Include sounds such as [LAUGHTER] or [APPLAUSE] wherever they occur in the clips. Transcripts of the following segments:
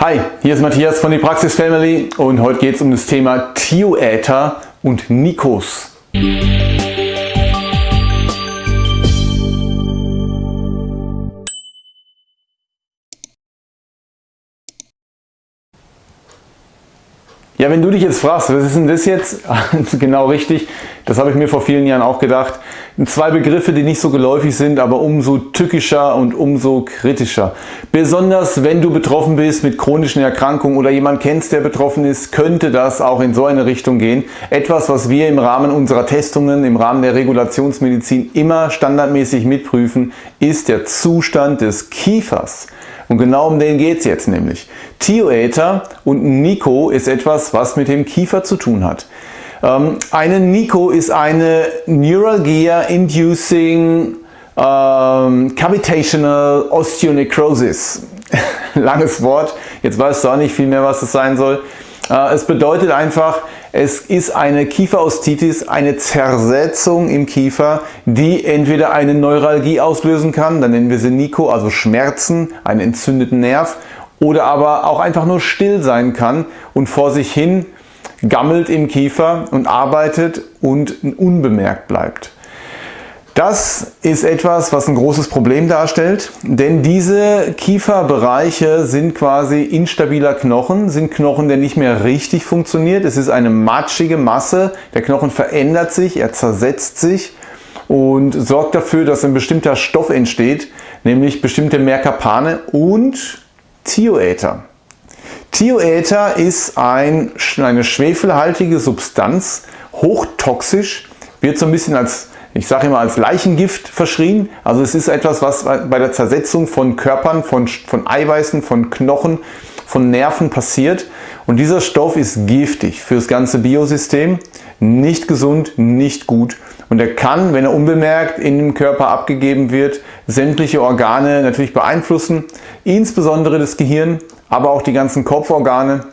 Hi, hier ist Matthias von die Praxis Family und heute geht es um das Thema Thioäther und Nikos. Ja, wenn du dich jetzt fragst, was ist denn das jetzt? [LAUGHS] genau richtig, das habe ich mir vor vielen Jahren auch gedacht. Zwei Begriffe, die nicht so geläufig sind, aber umso tückischer und umso kritischer. Besonders wenn du betroffen bist mit chronischen Erkrankungen oder jemand kennst, der betroffen ist, könnte das auch in so eine Richtung gehen. Etwas, was wir im Rahmen unserer Testungen, im Rahmen der Regulationsmedizin immer standardmäßig mitprüfen, ist der Zustand des Kiefers. Und genau um den geht es jetzt nämlich. Thioether und Nico ist etwas, was mit dem Kiefer zu tun hat. Ähm, eine Nico ist eine Neuralgia Inducing ähm, Cavitational Osteonecrosis. [LAUGHS] Langes Wort, jetzt weißt du auch nicht viel mehr, was das sein soll. Äh, es bedeutet einfach, es ist eine Kieferostitis, eine Zersetzung im Kiefer, die entweder eine Neuralgie auslösen kann, dann nennen wir sie Nico, also Schmerzen, einen entzündeten Nerv, oder aber auch einfach nur still sein kann und vor sich hin gammelt im Kiefer und arbeitet und unbemerkt bleibt. Das ist etwas, was ein großes Problem darstellt, denn diese Kieferbereiche sind quasi instabiler Knochen, sind Knochen, der nicht mehr richtig funktioniert. Es ist eine matschige Masse, der Knochen verändert sich, er zersetzt sich und sorgt dafür, dass ein bestimmter Stoff entsteht, nämlich bestimmte Merkapane und Thioether. Thioether ist ein, eine schwefelhaltige Substanz, hochtoxisch, wird so ein bisschen als ich sage immer als Leichengift verschrien. Also es ist etwas, was bei der Zersetzung von Körpern, von, von Eiweißen, von Knochen, von Nerven passiert. Und dieser Stoff ist giftig für das ganze Biosystem, nicht gesund, nicht gut. Und er kann, wenn er unbemerkt in dem Körper abgegeben wird, sämtliche Organe natürlich beeinflussen, insbesondere das Gehirn, aber auch die ganzen Kopforgane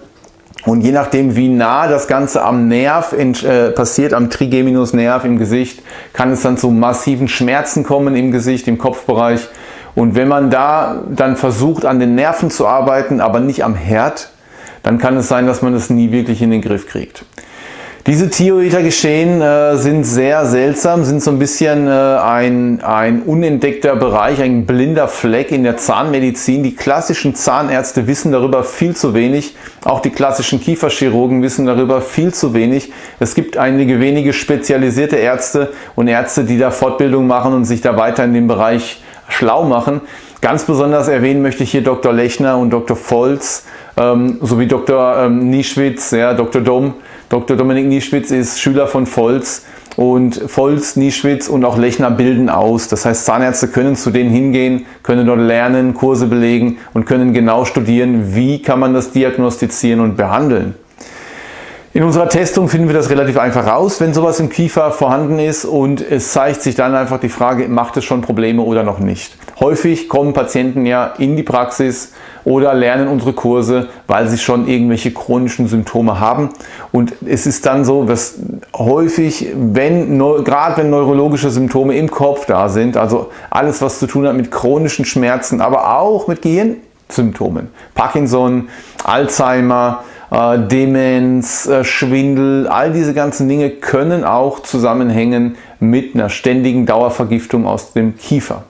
und je nachdem, wie nah das Ganze am Nerv äh, passiert, am Trigeminusnerv im Gesicht, kann es dann zu massiven Schmerzen kommen im Gesicht, im Kopfbereich. Und wenn man da dann versucht, an den Nerven zu arbeiten, aber nicht am Herd, dann kann es sein, dass man es nie wirklich in den Griff kriegt. Diese Thioether-Geschehen äh, sind sehr seltsam, sind so ein bisschen äh, ein, ein unentdeckter Bereich, ein blinder Fleck in der Zahnmedizin. Die klassischen Zahnärzte wissen darüber viel zu wenig. Auch die klassischen Kieferchirurgen wissen darüber viel zu wenig. Es gibt einige wenige spezialisierte Ärzte und Ärzte, die da Fortbildung machen und sich da weiter in dem Bereich schlau machen. Ganz besonders erwähnen möchte ich hier Dr. Lechner und Dr. Volz ähm, sowie Dr. Ähm, Nieschwitz, ja, Dr. Dom. Dr. Dominik Nieschwitz ist Schüler von Volz und Volz, Nieschwitz und auch Lechner bilden aus. Das heißt, Zahnärzte können zu denen hingehen, können dort lernen, Kurse belegen und können genau studieren, wie kann man das diagnostizieren und behandeln. In unserer Testung finden wir das relativ einfach raus, wenn sowas im Kiefer vorhanden ist und es zeigt sich dann einfach die Frage, macht es schon Probleme oder noch nicht. Häufig kommen Patienten ja in die Praxis oder lernen unsere Kurse, weil sie schon irgendwelche chronischen Symptome haben. Und es ist dann so, dass häufig, wenn, gerade wenn neurologische Symptome im Kopf da sind, also alles was zu tun hat mit chronischen Schmerzen, aber auch mit Gehirnsymptomen, Parkinson, Alzheimer, äh, Demenz, äh, Schwindel, all diese ganzen Dinge können auch zusammenhängen mit einer ständigen Dauervergiftung aus dem Kiefer.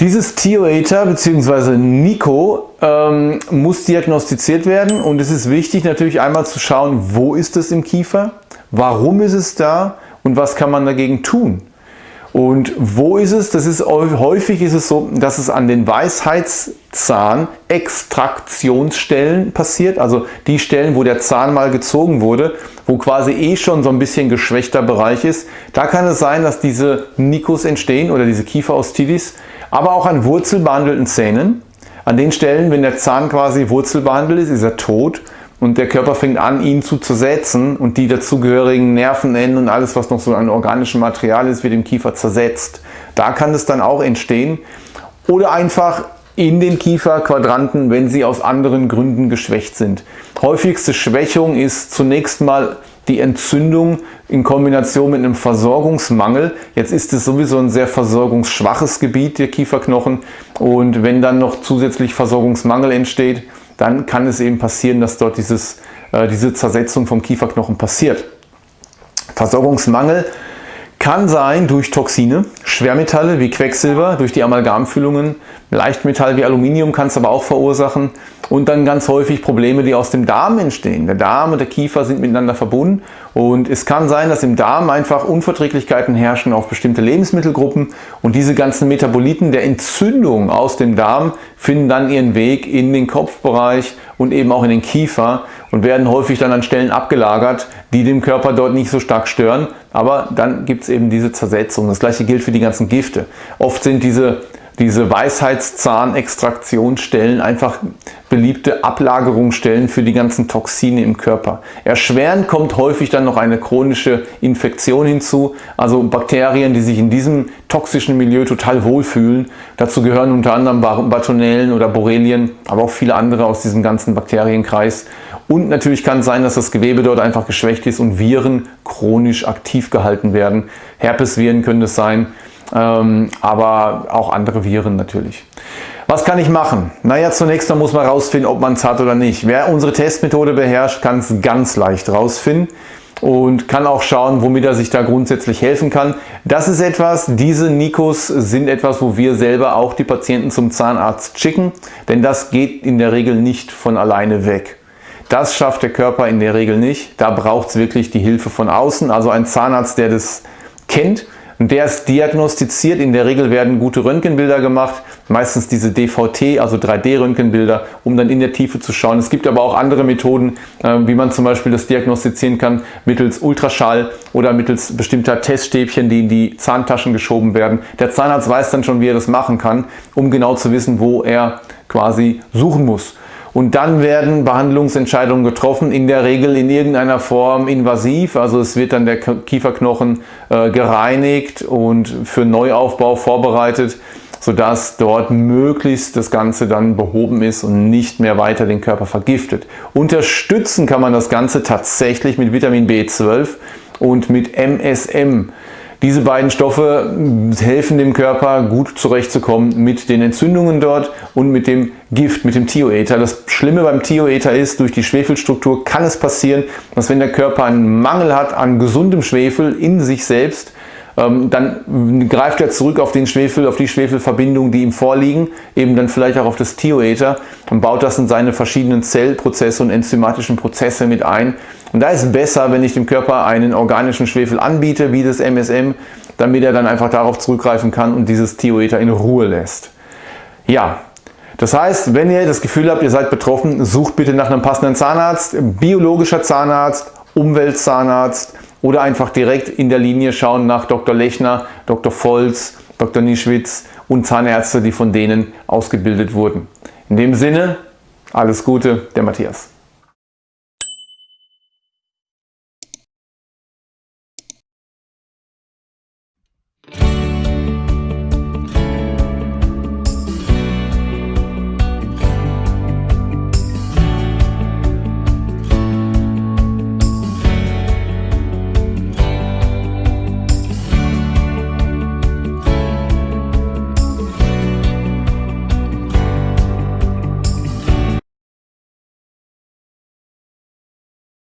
Dieses Thioether bzw. Nico ähm, muss diagnostiziert werden und es ist wichtig natürlich einmal zu schauen, wo ist es im Kiefer, warum ist es da und was kann man dagegen tun. Und wo ist es? Das ist häufig ist es so, dass es an den Weisheitszahn Extraktionsstellen passiert, also die Stellen, wo der Zahn mal gezogen wurde, wo quasi eh schon so ein bisschen geschwächter Bereich ist. Da kann es sein, dass diese Nikos entstehen oder diese Kieferostitis, aber auch an wurzelbehandelten Zähnen. An den Stellen, wenn der Zahn quasi wurzelbehandelt ist, ist er tot und der Körper fängt an, ihn zu zersetzen und die dazugehörigen Nervenenden und alles, was noch so an organischem Material ist, wird im Kiefer zersetzt. Da kann es dann auch entstehen. Oder einfach in den Kieferquadranten, wenn sie aus anderen Gründen geschwächt sind. Häufigste Schwächung ist zunächst mal die Entzündung in Kombination mit einem Versorgungsmangel. Jetzt ist es sowieso ein sehr versorgungsschwaches Gebiet, der Kieferknochen. Und wenn dann noch zusätzlich Versorgungsmangel entsteht, dann kann es eben passieren, dass dort dieses, äh, diese Zersetzung vom Kieferknochen passiert. Versorgungsmangel kann sein durch Toxine, Schwermetalle wie Quecksilber, durch die Amalgamfüllungen, Leichtmetall wie Aluminium kann es aber auch verursachen und dann ganz häufig Probleme, die aus dem Darm entstehen. Der Darm und der Kiefer sind miteinander verbunden und es kann sein, dass im Darm einfach Unverträglichkeiten herrschen auf bestimmte Lebensmittelgruppen und diese ganzen Metaboliten der Entzündung aus dem Darm finden dann ihren Weg in den Kopfbereich und eben auch in den Kiefer und werden häufig dann an Stellen abgelagert, die dem Körper dort nicht so stark stören. Aber dann gibt es eben diese Zersetzung. Das gleiche gilt für die ganzen Gifte. Oft sind diese diese Weisheitszahnextraktionsstellen einfach beliebte Ablagerungsstellen für die ganzen Toxine im Körper. Erschwerend kommt häufig dann noch eine chronische Infektion hinzu, also Bakterien, die sich in diesem toxischen Milieu total wohlfühlen. Dazu gehören unter anderem Bartonellen oder Borrelien, aber auch viele andere aus diesem ganzen Bakterienkreis. Und natürlich kann es sein, dass das Gewebe dort einfach geschwächt ist und Viren chronisch aktiv gehalten werden. Herpesviren können es sein, ähm, aber auch andere Viren natürlich. Was kann ich machen? Naja, zunächst mal muss man rausfinden, ob man es hat oder nicht. Wer unsere Testmethode beherrscht, kann es ganz leicht rausfinden und kann auch schauen, womit er sich da grundsätzlich helfen kann. Das ist etwas, diese Nikos sind etwas, wo wir selber auch die Patienten zum Zahnarzt schicken, denn das geht in der Regel nicht von alleine weg. Das schafft der Körper in der Regel nicht. Da braucht es wirklich die Hilfe von außen, also ein Zahnarzt, der das kennt und der ist diagnostiziert. In der Regel werden gute Röntgenbilder gemacht, meistens diese DVT, also 3D-Röntgenbilder, um dann in der Tiefe zu schauen. Es gibt aber auch andere Methoden, äh, wie man zum Beispiel das diagnostizieren kann, mittels Ultraschall oder mittels bestimmter Teststäbchen, die in die Zahntaschen geschoben werden. Der Zahnarzt weiß dann schon, wie er das machen kann, um genau zu wissen, wo er quasi suchen muss. Und dann werden Behandlungsentscheidungen getroffen, in der Regel in irgendeiner Form invasiv. Also es wird dann der Kieferknochen äh, gereinigt und für Neuaufbau vorbereitet, sodass dort möglichst das Ganze dann behoben ist und nicht mehr weiter den Körper vergiftet. Unterstützen kann man das Ganze tatsächlich mit Vitamin B12 und mit MSM. Diese beiden Stoffe helfen dem Körper gut zurechtzukommen mit den Entzündungen dort und mit dem Gift, mit dem Thioether. Das Schlimme beim Thioether ist, durch die Schwefelstruktur kann es passieren, dass wenn der Körper einen Mangel hat an gesundem Schwefel in sich selbst, ähm, dann greift er zurück auf den Schwefel, auf die Schwefelverbindungen, die ihm vorliegen, eben dann vielleicht auch auf das Thioether und baut das in seine verschiedenen Zellprozesse und enzymatischen Prozesse mit ein. Und da ist es besser, wenn ich dem Körper einen organischen Schwefel anbiete, wie das MSM, damit er dann einfach darauf zurückgreifen kann und dieses Thioether in Ruhe lässt. Ja, das heißt, wenn ihr das Gefühl habt, ihr seid betroffen, sucht bitte nach einem passenden Zahnarzt, biologischer Zahnarzt, Umweltzahnarzt, oder einfach direkt in der Linie schauen nach Dr. Lechner, Dr. Volz, Dr. Nischwitz und Zahnärzte, die von denen ausgebildet wurden. In dem Sinne, alles Gute, der Matthias.